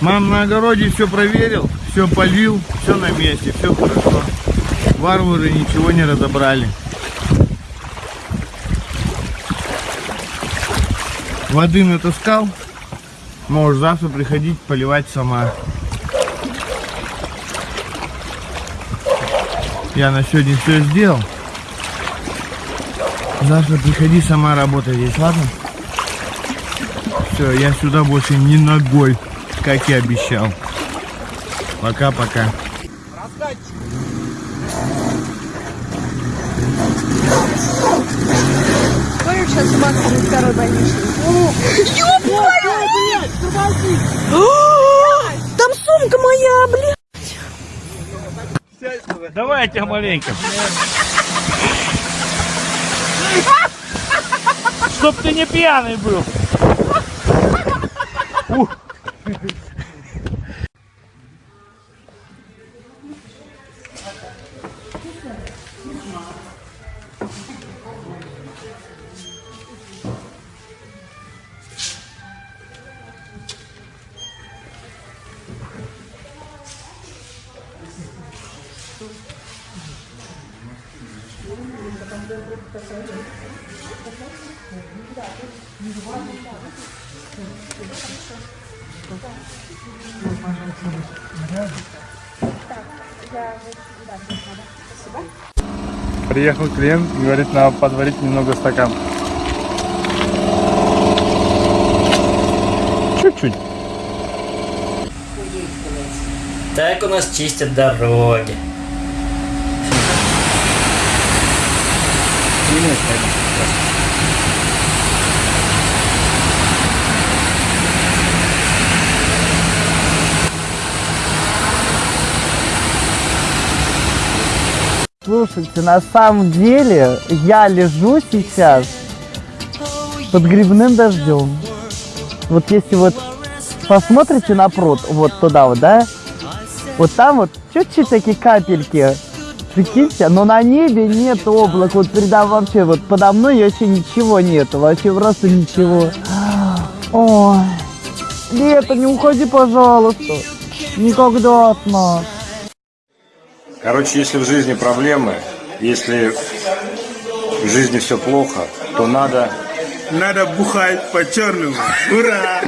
Мам на огороде все проверил, все полил, все на месте, все хорошо. Варвары ничего не разобрали. Воды натаскал. Можешь завтра приходить поливать сама. Я на сегодня все сделал. Завтра приходи сама работать здесь, ладно? Все, я сюда больше не ногой, как и обещал. Пока-пока. Помнишь, сейчас у Макса на второй больничный? Там сумка моя, блин! Давай я тебя маленько. Чтоб ты не пьяный был. Ух. Приехал клиент, говорит, надо подварить немного стакан. Чуть-чуть. Так у нас чистят дороги. Слушайте, на самом деле я лежу сейчас под грибным дождем. Вот если вот посмотрите на пруд, вот туда вот, да, вот там вот чуть-чуть такие капельки, прикиньте, но на небе нет облак, вот передо вообще, вот подо мной вообще ничего нету, вообще просто ничего. Ой, Лето, не уходи, пожалуйста, никогда от нас. Короче, если в жизни проблемы, если в жизни все плохо, то надо... Надо бухать по-черному. Ура!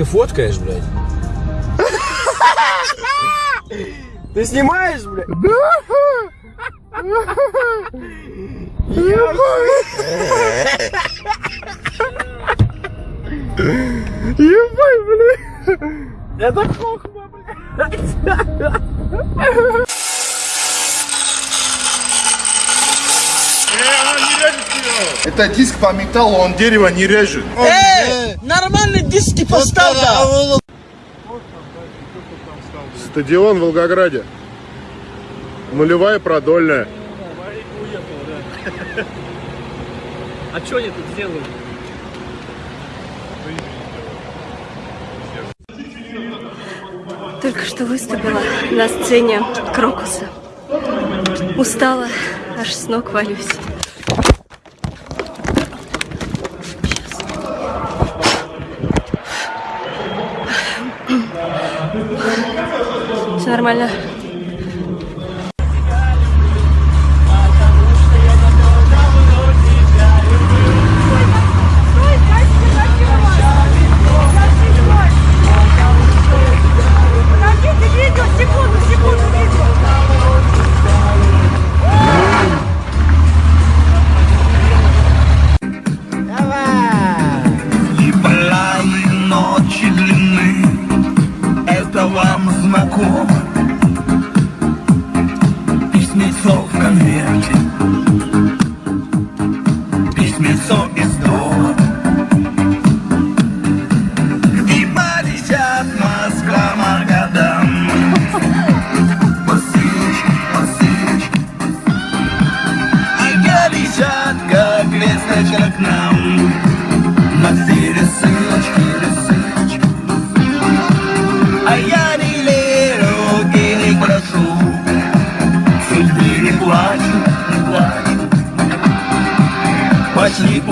Ты фоткаешь, блядь? Ты снимаешь, блядь? Ебать, блядь! Это хохма, блядь! Это диск по металлу, он дерево не режет. Эй, нормальные диски поставь, да! Стадион в Волгограде. Нулевая продольная. А что они тут делают? Только что выступила на сцене Крокуса. Устала, аж с ног валюсь. Все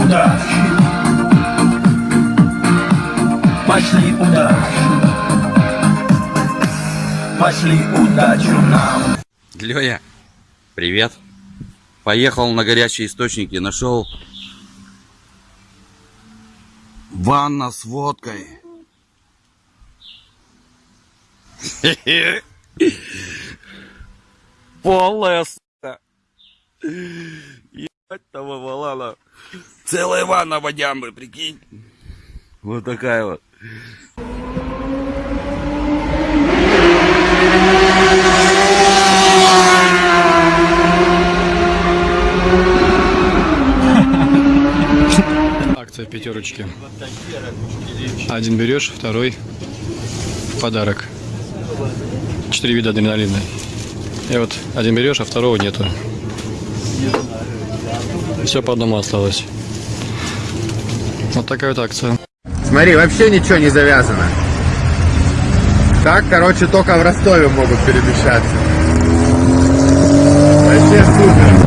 удачи Пошли удачу Пошли удачу нам Лёя, привет. Поехал на горячие источники, нашел ванна с водкой. Полная сука. Ебать того валана. Целая ванна водямбы, прикинь. Вот такая вот. Акция пятерочки. Один берешь, второй в подарок. Четыре вида адреналина. И вот один берешь, а второго нету. Все по одному осталось. Вот такая вот акция. Смотри, вообще ничего не завязано. Так, короче, только в Ростове могут перемещаться. Вообще супер.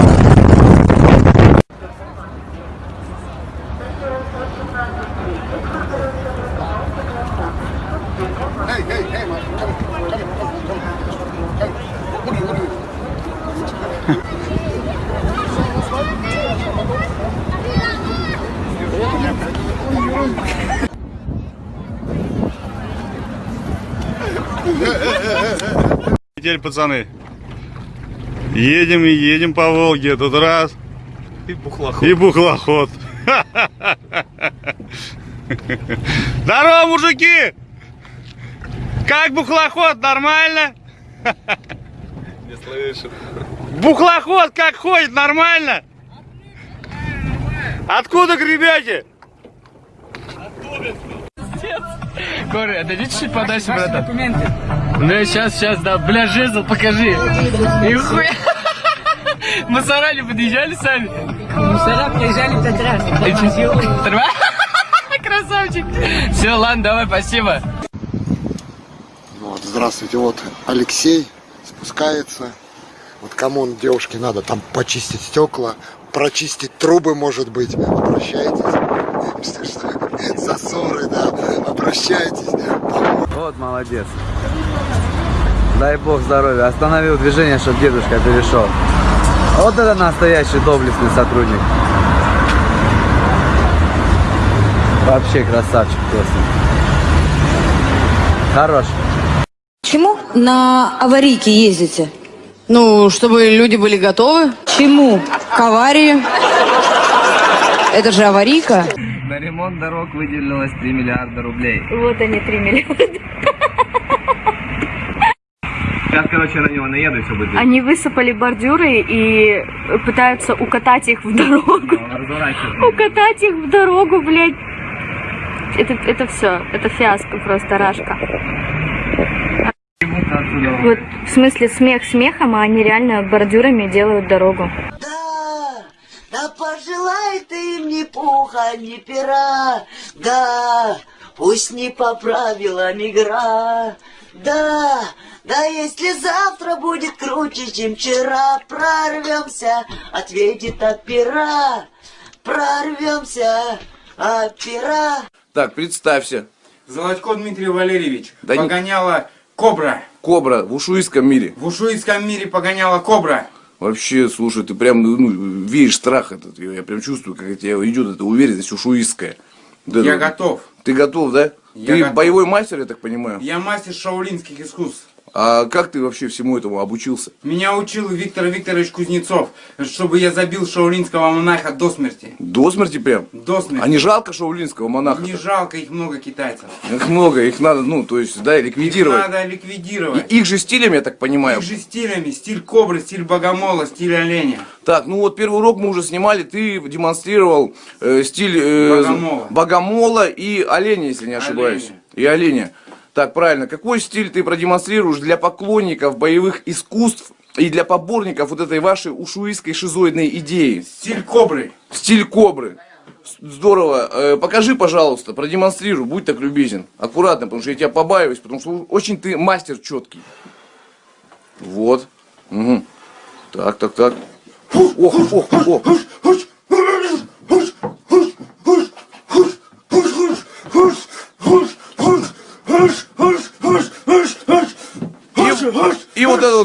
Теперь, пацаны, едем и едем по Волге этот раз. И бухлоход. И бухлоход. Здорово, мужики! Как бухлоход, нормально? Не слышу. Бухлоход как ходит, нормально? Откуда гребете? Коры, отойди чуть-чуть подальше, братан. Документы. Ну, сейчас, сейчас, да. Бля, жезл, покажи. И хуя. Мусора не подъезжали сами? Мусора приезжали пять раз. Красавчик. Все, ладно, давай, спасибо. Вот, здравствуйте, вот Алексей спускается. Вот кому он, девушке надо там почистить стекла, прочистить трубы, может быть. Обращайтесь. Что, что, засоры, да. Обращайтесь. Вот молодец. Дай бог здоровья. Остановил движение, чтобы дедушка перешел. Вот это настоящий доблестный сотрудник. Вообще красавчик просто. Хорош. Почему на аварийке ездите? Ну, чтобы люди были готовы. Чему? К аварии? Это же аварийка. На ремонт дорог выделилось 3 миллиарда рублей. Вот они, 3 миллиарда. Сейчас, короче, на него наеду и все будет. Они высыпали бордюры и пытаются укатать их в дорогу. Укатать их в дорогу, блядь. Это, это все, это фиаско просто, рашка. Вот, в смысле, смех смехом, а они реально бордюрами делают дорогу. Им ни пуха, ни пера, да, пусть не по правилам игра, да, да если завтра будет круче, чем вчера, прорвемся, ответит от пера, прорвемся от пера. Так, представься. Золотко Дмитрий Валерьевич. Да не- погоняла кобра. Кобра в ушуистском мире. В ушуистском мире погоняла кобра. Вообще, слушай, ты прям ну, веешь страх этот. Я, я прям чувствую, как тебя идет эта уверенность ушуистская. Я готов. Ты готов, да? Я ты готов. боевой мастер, я так понимаю. Я мастер шаулинских искусств. А как ты вообще всему этому обучился? Меня учил Виктор Викторович Кузнецов, чтобы я забил шаулинского монаха до смерти. До смерти прям? До смерти. А не жалко шаулинского монаха? Не жалко, их много китайцев. Их много, их надо, ну, то есть, да, ликвидировать. Их надо ликвидировать. И их же стилем, я так понимаю. Их же стилями. Стиль кобры, стиль богомола, стиль оленя. Так, ну вот первый урок мы уже снимали, ты демонстрировал э, стиль э, Богомола. богомола и оленя, если не ошибаюсь. И оленя. Так, правильно. Какой стиль ты продемонстрируешь для поклонников боевых искусств и для поборников вот этой вашей ушуистской шизоидной идеи? Стиль кобры. Стиль кобры. Здорово. Э, покажи, пожалуйста, продемонстрируй, будь так любезен. Аккуратно, потому что я тебя побаиваюсь, потому что очень ты мастер четкий. Вот. Мгм. Так, так, так. Ох, ох, ох.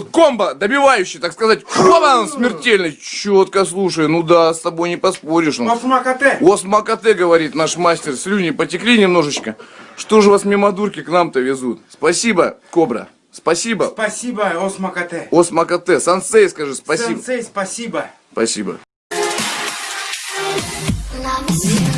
Бомба, добивающий, так сказать, хобан, смертельный. Четко, слушай, ну да, с тобой не поспоришь. Ну. Осмакате. Осмакате, говорит наш мастер, слюни потекли немножечко. Что же вас мимо дурки к нам-то везут? Спасибо, Кобра, спасибо. Спасибо, Осмакате. Осмакате, сансей скажи спасибо. Сенсей, спасибо. Спасибо. Love